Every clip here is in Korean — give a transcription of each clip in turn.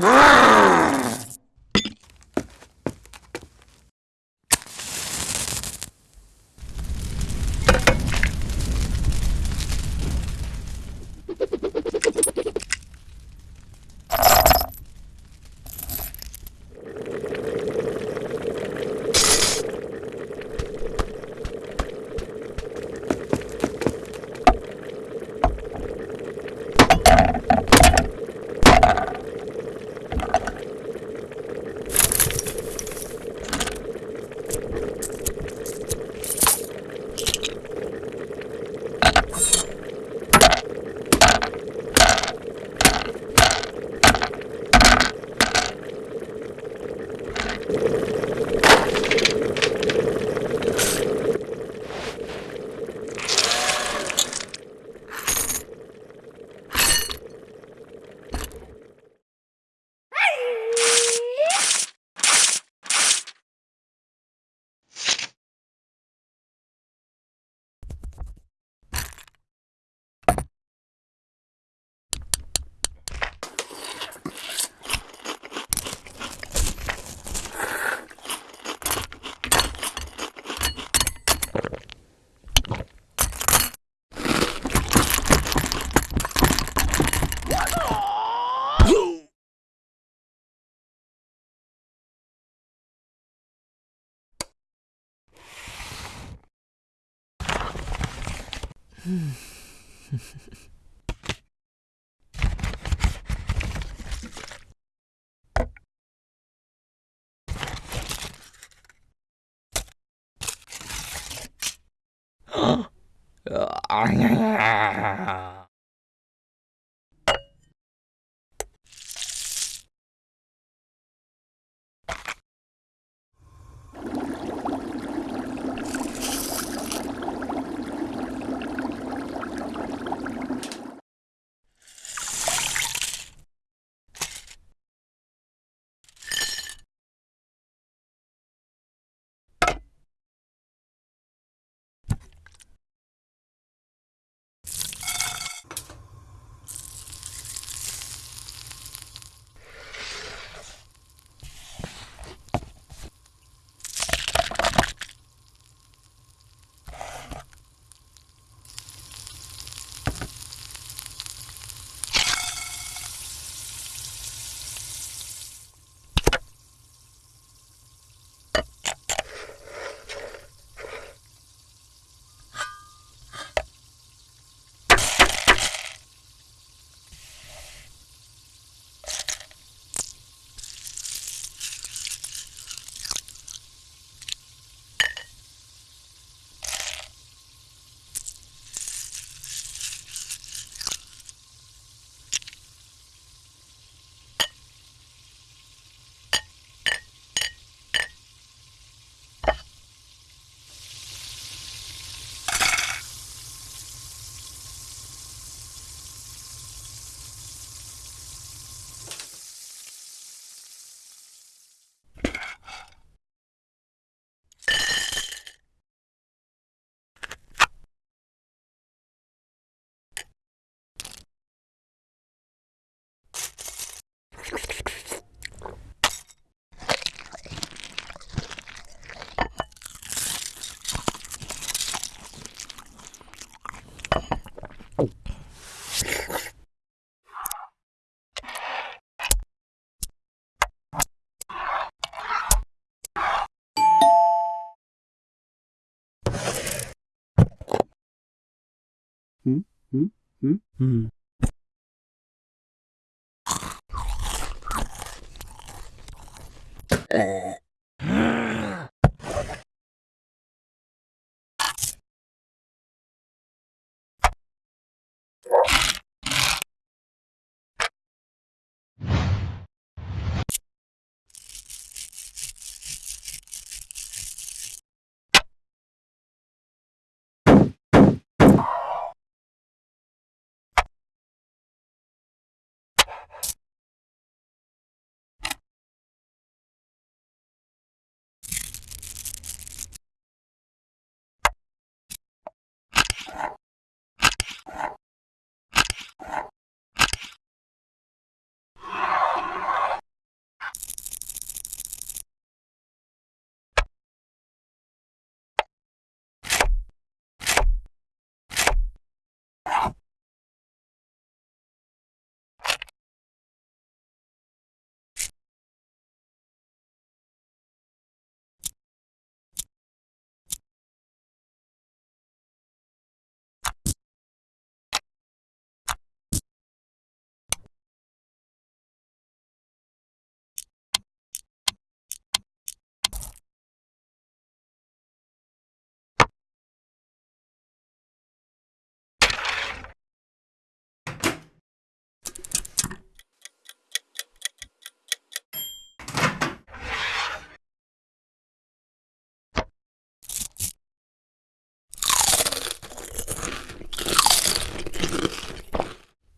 Ah! 아냐냐. 음. 음, 음, 음.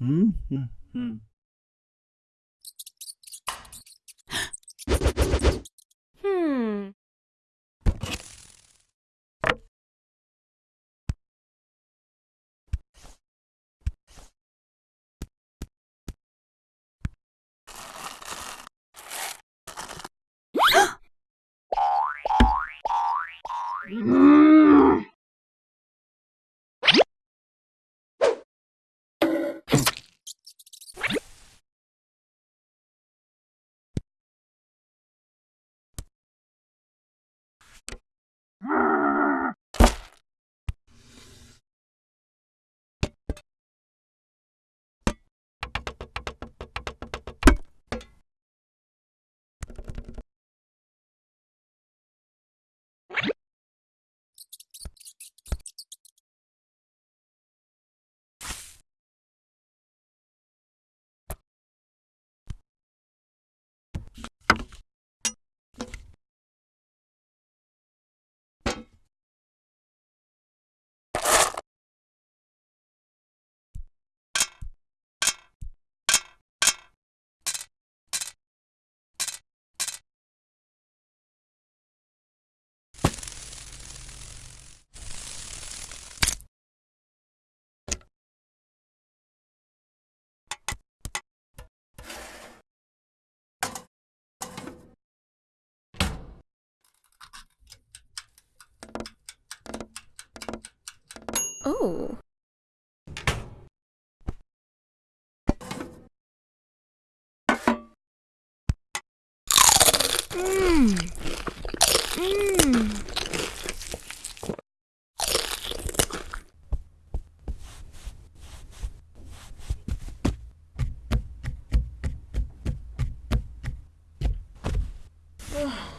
Mm-hmm. Oh. Ugh. Mm. Mm.